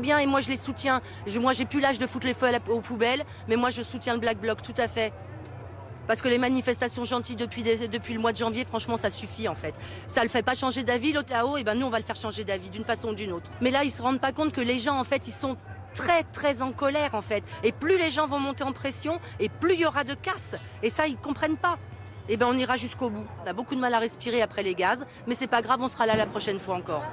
Bien, et moi je les soutiens. Je- moi j'ai plus l'âge de foutre les feux à la- aux poubelles, mais moi je soutiens le Black Bloc, tout à fait. Parce que les manifestations gentilles depuis, des- depuis le mois de janvier, franchement, ça suffit en fait. Ça le fait pas changer d'avis, l'Otao, et ben nous on va le faire changer d'avis d'une façon ou d'une autre. Mais là, ils se rendent pas compte que les gens en fait, ils sont très très en colère en fait. Et plus les gens vont monter en pression, et plus il y aura de casse. Et ça, ils comprennent pas. Et ben on ira jusqu'au bout. On a beaucoup de mal à respirer après les gaz, mais c'est pas grave, on sera là la prochaine fois encore.